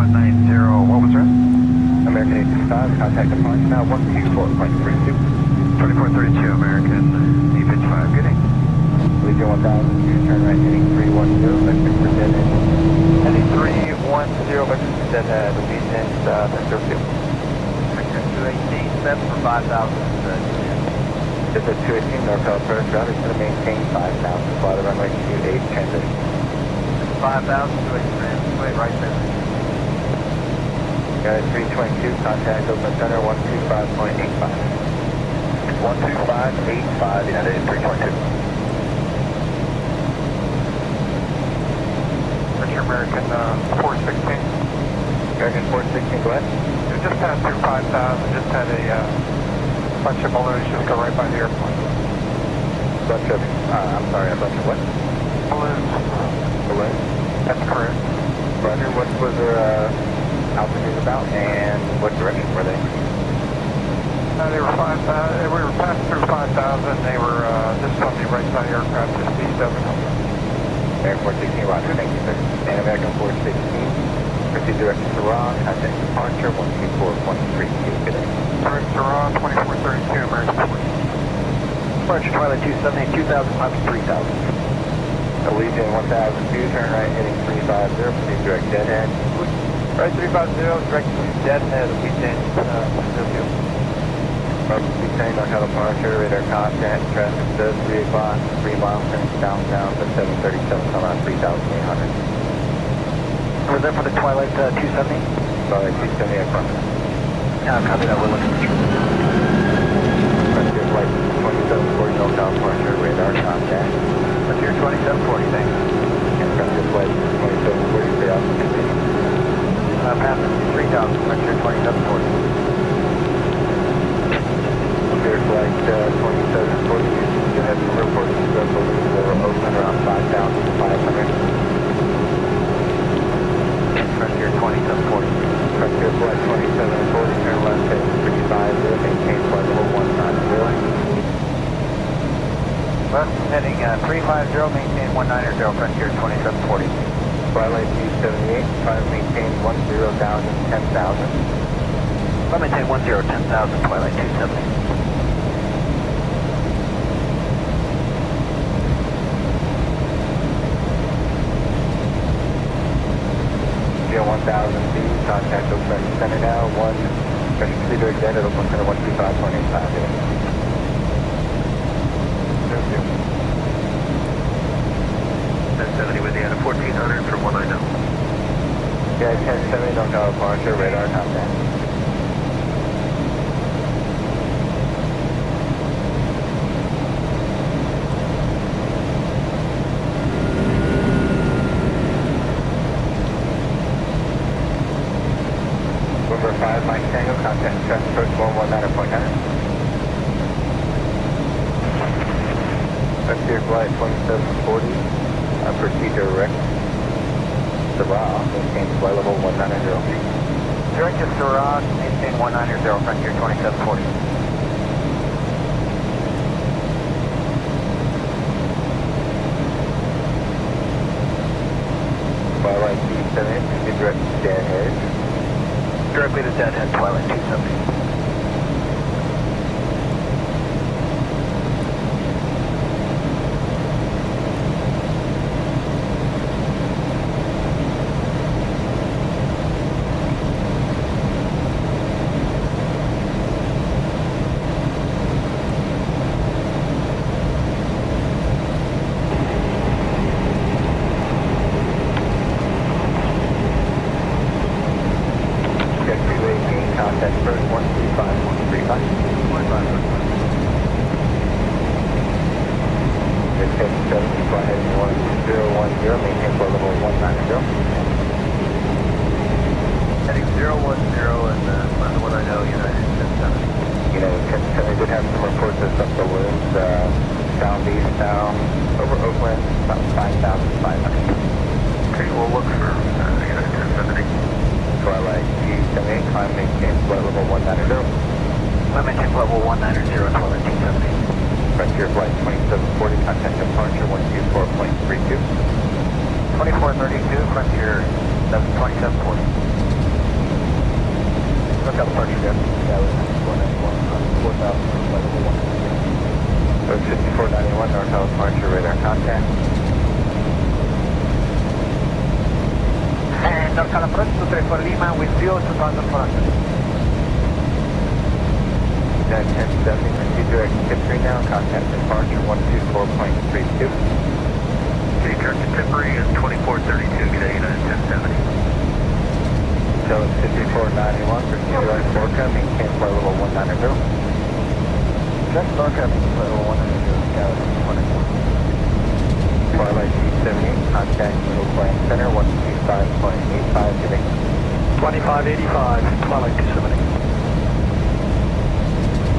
190, what was that? American 865, contact departure now 124.32. 2432, American 855, good day. Allegiant 1000, turn right heading 310, vector for dead end. Heading 310, vector for dead end, Legion, uh, vector field. Vector 218, set for 5,000, uh, Just 218, NorCal approach, router is going to maintain 5,000, fly the runway 28, transition. 5,000 to a wait, right there. Guys, 322, contact Oakland Center 125.85. 12585, United 322. Vector American, uh, 416. American 416, go ahead. We just passed through 5,000, just had a, uh, bunch of balloons just go right by the airport. Bunch of, uh, I'm sorry, a bunch of what? Balloons, Balloons? that's correct. Roger, what was their uh, altitude about and what direction were they? Uh, they were 5,000, we were passing through 5,000, they were, uh, just on the right side of the aircraft, just east of it. American 416, roger, thank you, sir. And American 416, proceed direction to Ron, contact departure 124.32, good day. Sorry, Saran, 2432, American 4. Departure Twilight 270, 2,000, climbing 3,000. Allegiant 1002, turn right heading 350, proceed direct dead end. Right 350, direct to dead head, Legion, uh, vector field. Approximately saying NorCal departure, radar contact, traffic says 3 o'clock, 3 miles turning downtown to 737, come out 3,800. Was that for the Twilight uh, 270? Sorry, 270 affirmative. Yeah, copy that, we're looking for Frontier flight 2740, NorCal departure, radar contact. Frontier 2740, thanks. And Frontier flight 2740, stay off the continue. Uh, passing 3,000, Frontier 2740. Frontier flight uh, 2740, you have some reports, open around 5,500. Frontier 2740. Frontier flight 2740, turn left heading 350, maintain flight level 190. West heading uh, 350, maintain 190, Frontier 2740. Twilight 278, try to maintain 10,000, 10,000. I'll maintain 10, 10,000, Twilight 270. Geo 1000 feet, contact Oakland Center now, 1, pressure to direct dead at Oakland Center 125.85 10-7, North Tower Departure, radar contact. Of uh, southeast now, over Oakland, about 5,500. Okay, we'll look for, uh, United 1070. Twilight G78, climb maintain flight level 190. I maintain level 190, Twilight 270. Frontier flight 2740, contact departure 124.32. 2432, Frontier 2740. NorCal departure, yeah. That was 491 on 4,000 for flight level 1. So 5491 NorCal departure radar contact. And NorCal approach to 34 Lima with view 2400. That 1070, proceed direct 3 now, contact departure 124.32. Okay, turn to Tippery is 2432, good United 1070. So it's 5491, proceed direct Orca, maintain flight level 190. Check NorCal, flight level 100, Galaxy 101. Twilight C78, contact middle flight center 125.85 today. 2585, Twilight 270.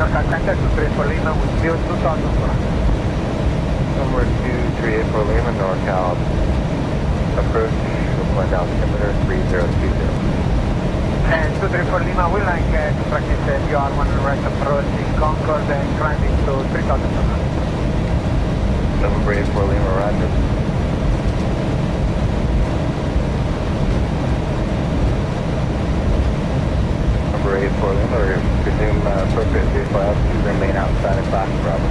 NorCal contact to 34 Lima with view 2400. Number 238 for Lima, NorCal. Approach, wind altimeter 3020. And 234 Lima will like uh, to practice uh, VR1 right approaching Concord and climbing to 3000. Number 8 for Lima, roger. Number 8 for Lima, resume uh, appropriate vehicle altitude, remain outside of class Bravo.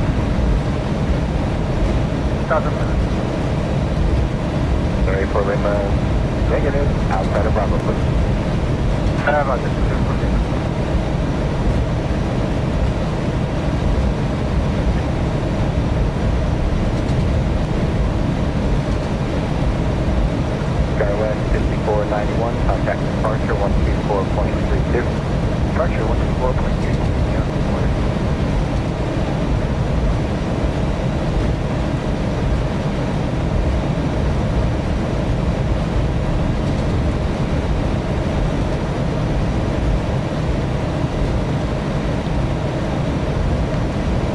1000 minutes. Number 8 for Lima, negative, outside of Bravo, please. Uh, roger, 234 Lima. Skywest 5491, contact departure 124.32. Departure 124.32.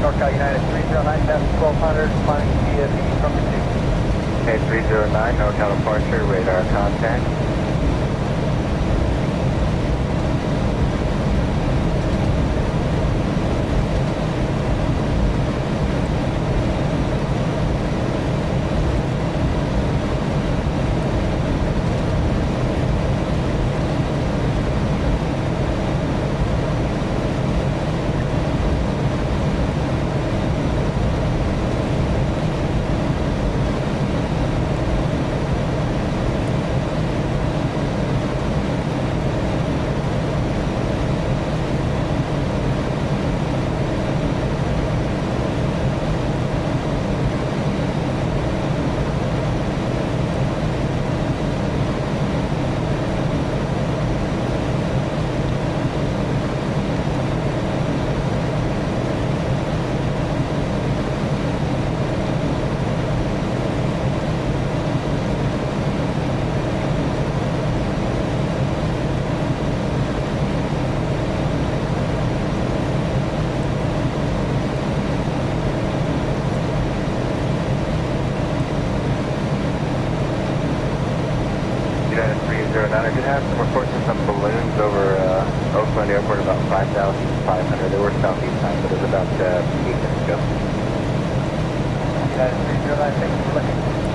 NorCal United 309 1200, flying via the from the Okay, 309, NorCal departure, radar contact. United 309, I did have some reports of some balloons over uh, Oakland Airport about 5,500. They were southeast time, but it was about uh, 8 minutes ago. United 309, thank you for looking.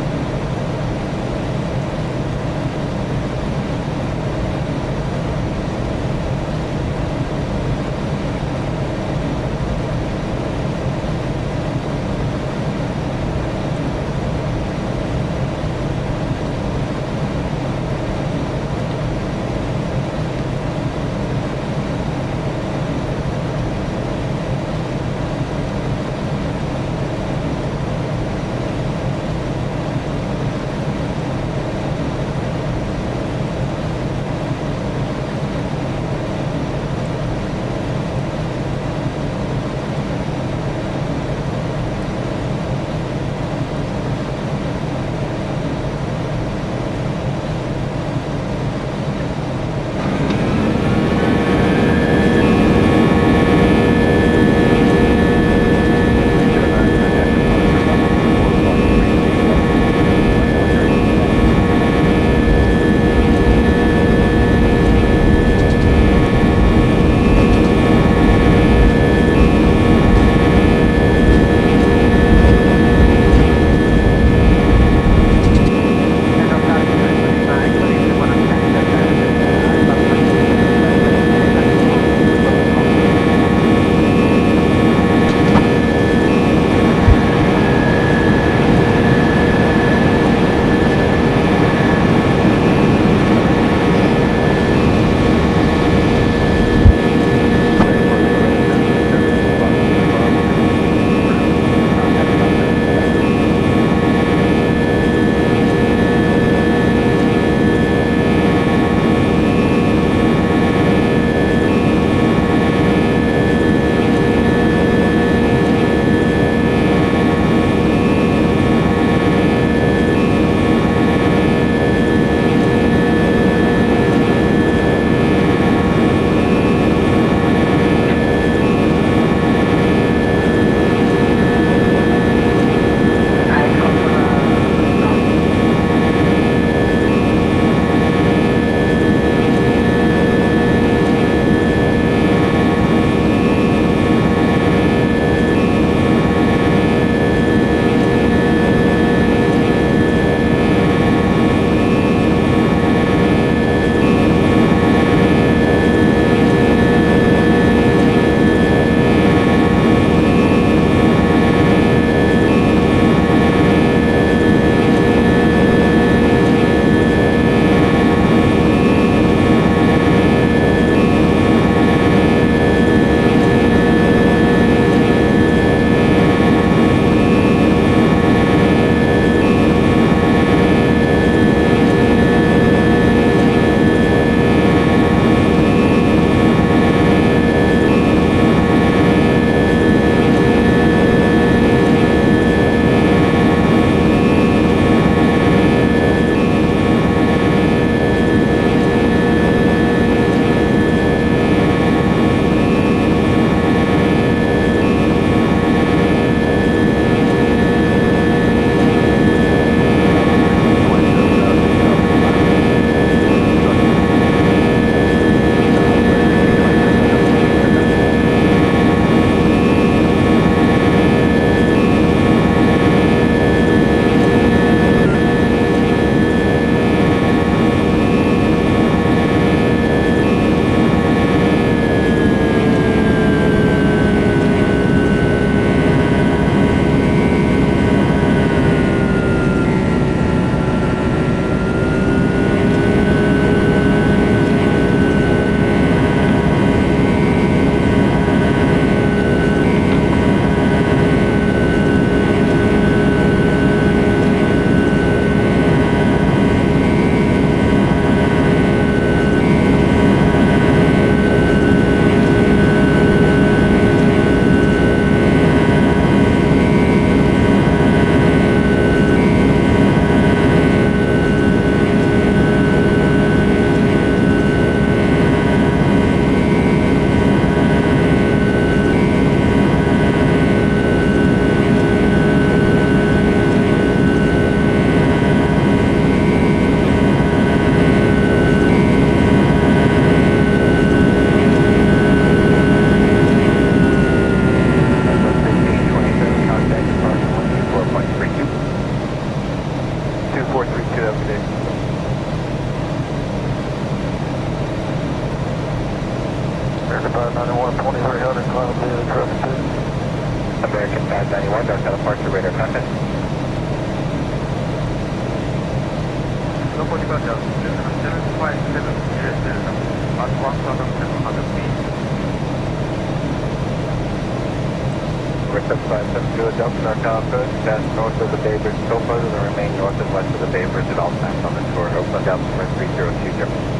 American 591, North South Departure Radar contact. No 45,000, 757, yes, there's on 1,700 feet. Rick 570 Delta North South Approach, pass north of the Bay Bridge still further than remain north and west of the Bay Bridge at all times on the tour. Oakland Delta 3020. Let's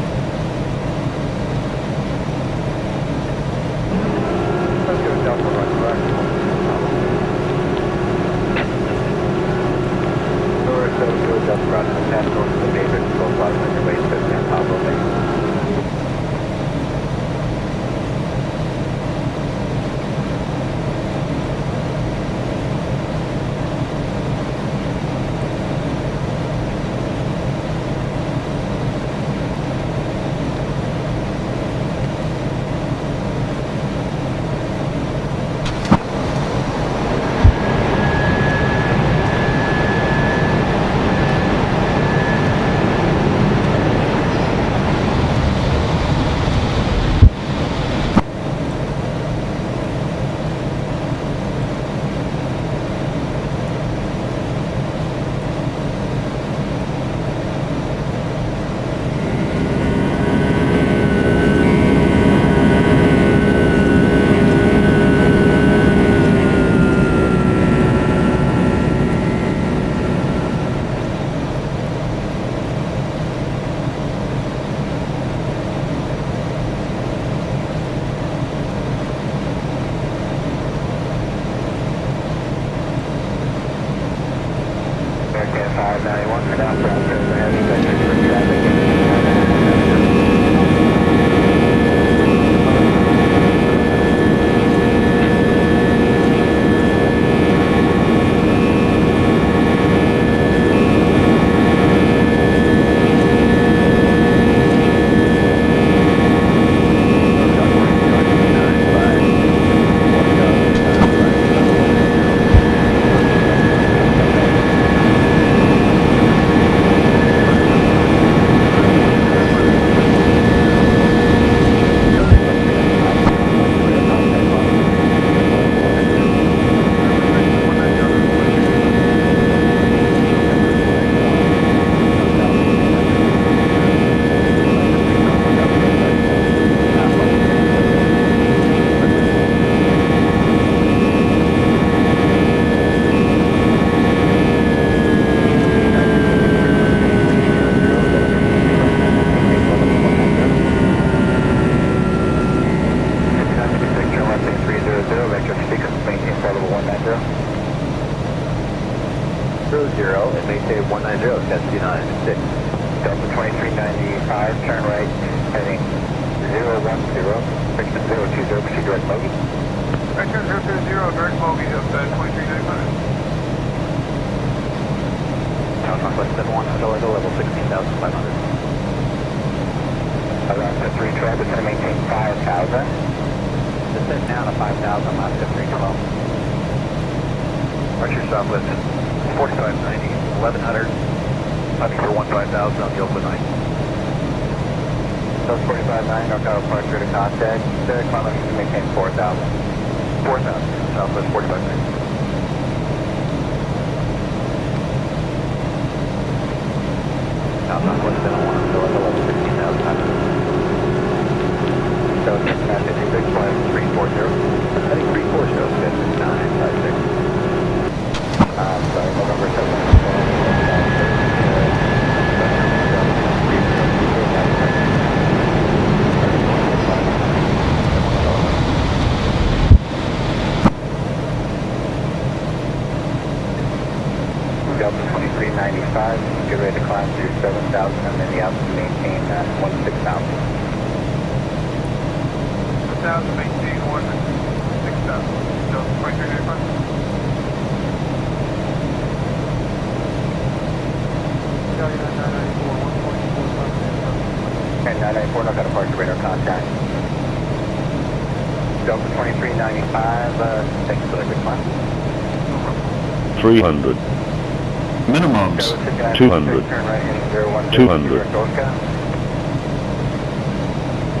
and maintain 190, that's 6. Delta 2395, turn right, heading 010, friction 020, proceed direct bogey. Vector 020, direct bogey of uh, 2395. South Northwest 71, Delta level 16,500. Around to 312, it's going to maintain 5,000. Descend now to 5,000, last to 312. Archer Southwest, 4590, 1100, climbing for 15,000 on the open line. Those 45.9, North Tower Departure to contact, the kilometers to maintain 4,000. 4,000, Southwest 4590. South Northwest 71, Delta level 16,500. So Cincinnati 56, flight 340. Heading 340, Cincinnati 956. Um, sorry, November 7th. Delta 2395, get ready to climb through 7,000 and then the altitude maintain uh, 16,000. 1,000, maintain 1, 6,000. Delta 2395. Charlie 9994, 1.45. And 994, no got departure radar contact. Delta 2395, uh, thanks for the good 300. Minimums, 200. 200.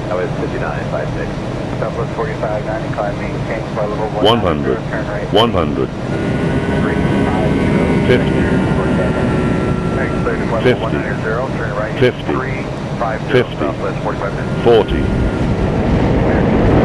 That was 5956. Southwest 4590, climb maintain flight level 100, 190, turn right. 100, 50, Next station, level 50. 190, turn right. 50. 350, 50. Southwest 45 40. 40.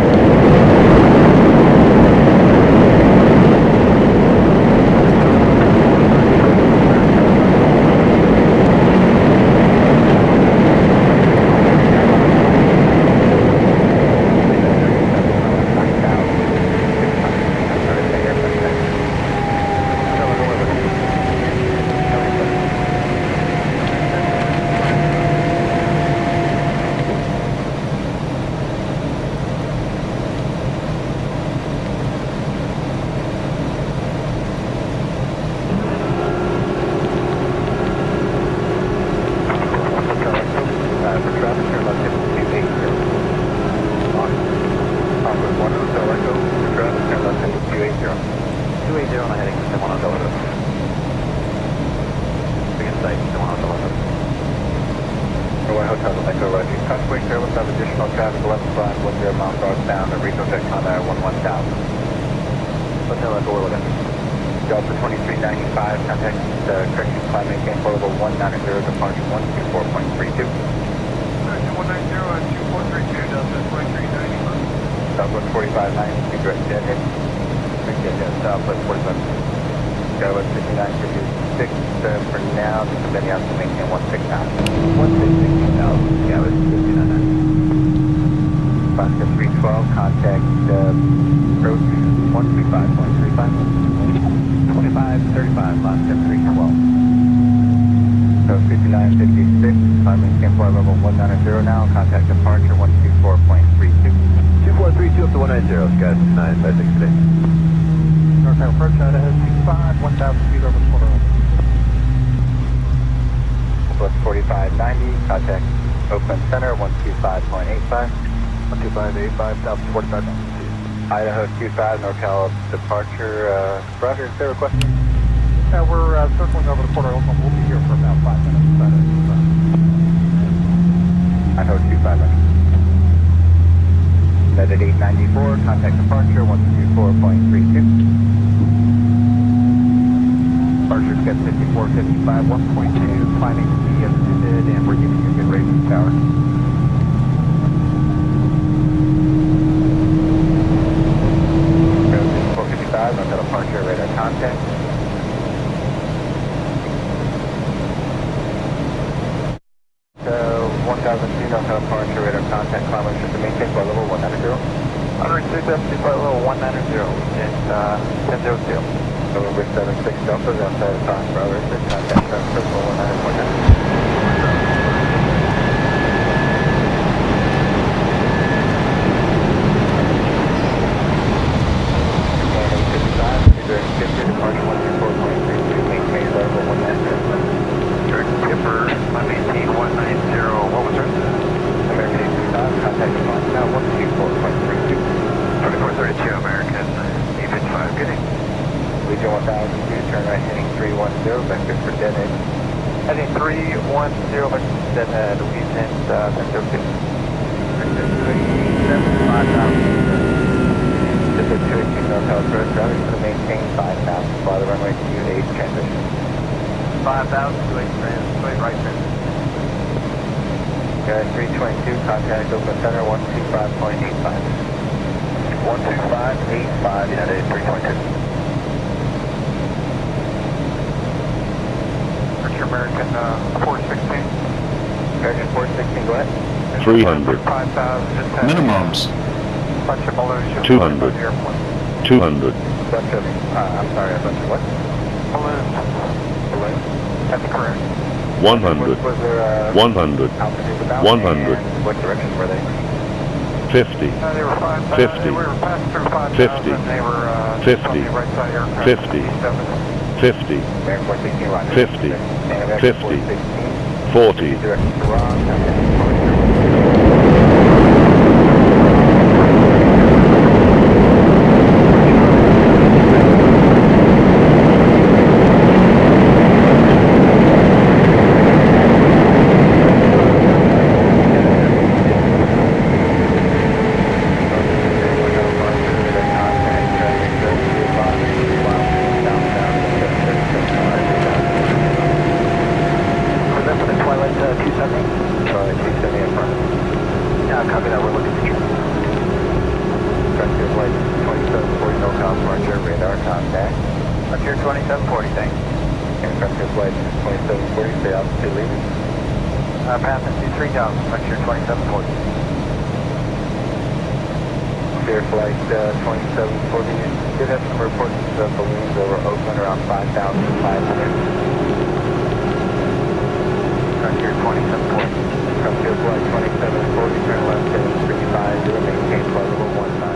Customer service of additional traffic left front, 10 miles northbound, and Rico Texana, 11 south. Hotel at Orleans. Delta 2395, contact uh, correction climate again, portable 190, departure 124.32. Correction 190 at 2432, Delta 2395. Southwest 459, direct deadhead. Direct deadhead, southwest 45. Southwest 59, six uh, for now, just a bit out to maintain one six now. One six sixteen thousand. Yeah, I was thinking on that. Three twelve, contact uh, approach one three five, one three five. Twenty five thirty five, Alaska three twelve. So 5956, climbing campfire level 190 now, contact departure 124.32. 2432 up to 190, Sky nine five six six. today. Northbound approach, Idaho 65, 1,000 feet over the quarter. 4590, contact Oakland Center 125.85. 12585, South 45. Idaho 25, NorCal departure. Uh, Roger, is there a question? Uh, we're uh, circling over the quarter Oakland. We'll be here for about five minutes. But, uh, Idaho 25. Net at 894, contact departure 124.32. Sketch 5455, 1.2, climbing as intended, and we're giving you a good rating power. Go 5455, NorCal departure, radar contact. So 1000 feet NorCal departure, radar contact, climb should be maintained by level 190. 106 empty flight level 190 in uh, 1002. November 76 Delta, outside of Fox Bravo 6, contact San Francisco 190.9. Direct skipper, I maintain 190. What was that? American 855, contact Fox now 124.32. 2432 American 855. Good day. Allegiant 1002, turn right heading 310, vector for dead end. Heading 310, then uh, Louisiana uh, 1002. This is 218 NorCal Road, driving to maintain 5000, fly the runway 28 transition. 5000 to 8 trans, wait, right trans. Guys, 322, contact Oakland Center 125.85. 12585, United 322. American uh, 416. American 416, go ahead. 300, 5000, minimums, a bunch of balloons just 200. flying by the airport. 200, Bunch of, uh, I'm sorry, a bunch of what? Balloons. Balloons? That's correct. 100. Was, was there a 100. 100. And what direction were they? 50, Uh, they were 5,000. 50. They were passing through 5,000. 50. They were uh, 50. on the right side aircraft. 50. 7. 50, American 416, Roger. 50. And American 50. 416, 40, direction 50, 50, 50, 40, Flight 2740, stay altitude leaving. Uh, path into 3000, Frontier 2740. Clear Flight uh, 2740, did have some reports of balloons over Oakland around 5,500. Frontier 2740. Frontier Flight 2740, turn left at 350, maintain flight level